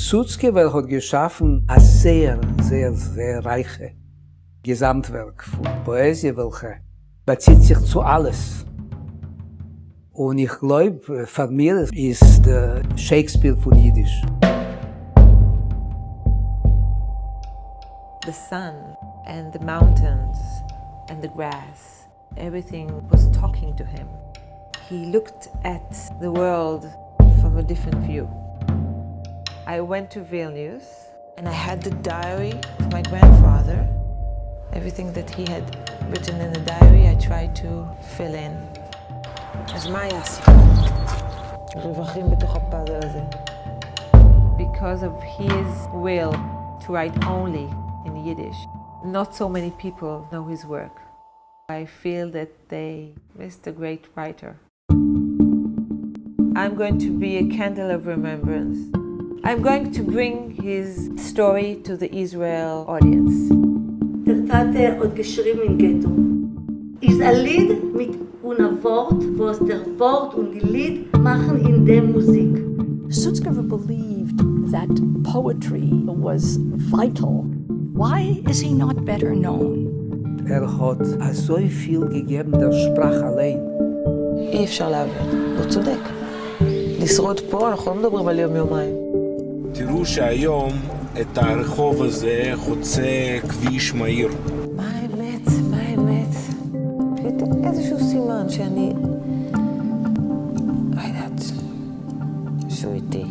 Sutzkever hat geschaffen ein sehr, sehr, sehr reiche Gesamtwerk von Poesie, welche bezieht sich zu alles. Und ich glaube, für mich ist der Shakespeare von Jiddisch. The sun and the mountains and the grass, everything was talking to him. He looked at the world from a different view. I went to Vilnius and I had the diary of my grandfather. Everything that he had written in the diary, I tried to fill in. אז מה היה הסיפור? רווחים בתוך הפאזל הזה. Because of his will to write only in Yiddish, not so many people know his work. I feel that they missed a great writer. I'm going to be a candle of remembrance. I'm going to bring his story to the Israel audience. Der Tate und geschrieben in Ghetto. Ist ein Lied mit einer Wort, was der Wort und die Lied machen in der Musik. Sutzkever believed that poetry was vital. Why is he not better known? Er hat so viel gegeben der Sprache allein. אי אפשר להבין, הוא צודק. לשרוד פה, אנחנו לא מדברים על יום-יומיים. תראו שהיום את הרחוב הזה חוצה כביש מהיר. מה האמת? מה האמת? איזשהו סימן שאני... לא יודעת, שהוא איתי.